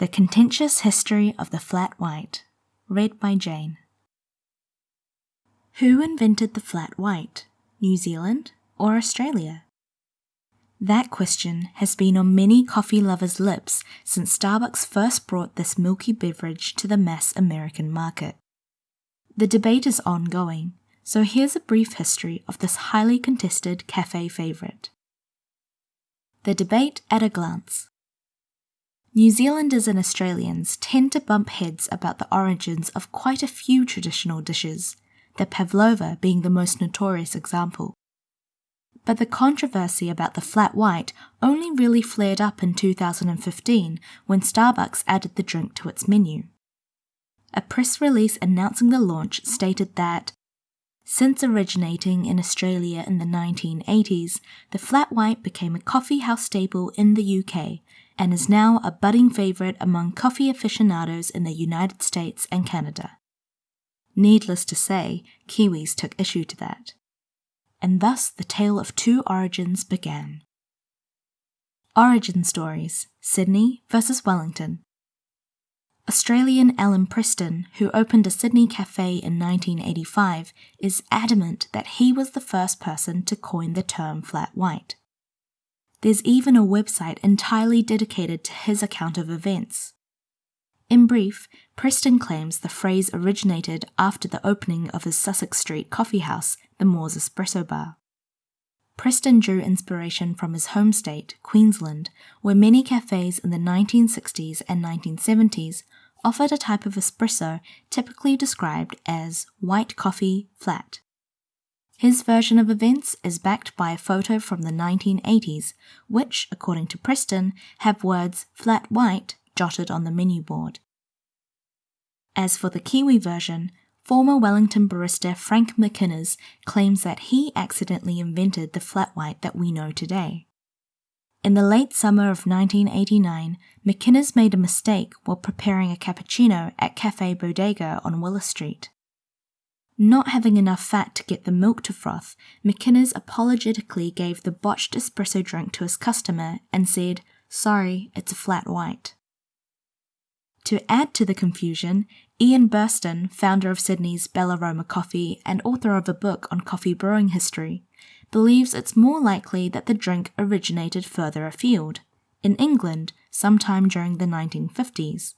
The Contentious History of the Flat White, read by Jane. Who invented the flat white? New Zealand or Australia? That question has been on many coffee lovers' lips since Starbucks first brought this milky beverage to the mass American market. The debate is ongoing, so here's a brief history of this highly contested cafe favourite. The debate at a glance. New Zealanders and Australians tend to bump heads about the origins of quite a few traditional dishes, the pavlova being the most notorious example. But the controversy about the flat white only really flared up in 2015 when Starbucks added the drink to its menu. A press release announcing the launch stated that since originating in Australia in the 1980s, the flat white became a coffee house staple in the UK and is now a budding favourite among coffee aficionados in the United States and Canada. Needless to say, Kiwis took issue to that and thus the tale of two origins began. Origin Stories Sydney versus Wellington. Australian Alan Preston, who opened a Sydney cafe in 1985, is adamant that he was the first person to coin the term flat white. There's even a website entirely dedicated to his account of events. In brief, Preston claims the phrase originated after the opening of his Sussex Street coffee house, the Moors Espresso Bar. Preston drew inspiration from his home state, Queensland, where many cafes in the 1960s and 1970s offered a type of espresso typically described as white coffee flat. His version of events is backed by a photo from the 1980s, which, according to Preston, have words flat white jotted on the menu board. As for the Kiwi version, former Wellington barista Frank McInnes claims that he accidentally invented the flat white that we know today. In the late summer of 1989, McInnes made a mistake while preparing a cappuccino at Cafe Bodega on Willis Street. Not having enough fat to get the milk to froth, McInnes apologetically gave the botched espresso drink to his customer and said, Sorry, it's a flat white. To add to the confusion, Ian Burston, founder of Sydney's Bellaroma Coffee and author of a book on coffee brewing history, believes it's more likely that the drink originated further afield, in England, sometime during the 1950s.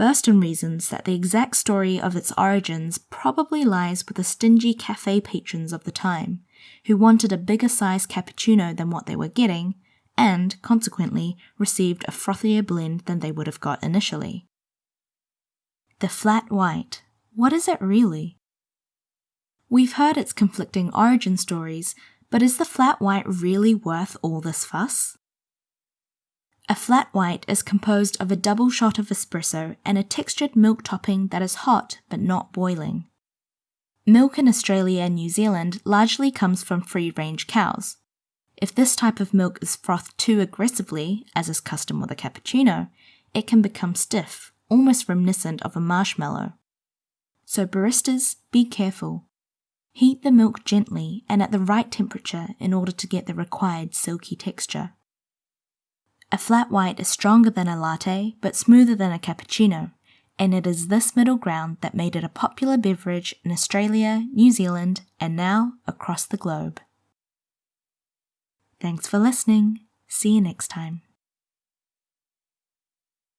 Burston reasons that the exact story of its origins probably lies with the stingy cafe patrons of the time, who wanted a bigger size cappuccino than what they were getting and, consequently, received a frothier blend than they would have got initially. The flat white. What is it really? We've heard its conflicting origin stories, but is the flat white really worth all this fuss? A flat white is composed of a double shot of espresso and a textured milk topping that is hot but not boiling. Milk in Australia and New Zealand largely comes from free range cows, if this type of milk is frothed too aggressively, as is custom with a cappuccino, it can become stiff, almost reminiscent of a marshmallow. So baristas, be careful. Heat the milk gently and at the right temperature in order to get the required silky texture. A flat white is stronger than a latte but smoother than a cappuccino, and it is this middle ground that made it a popular beverage in Australia, New Zealand, and now across the globe. Thanks for listening. See you next time.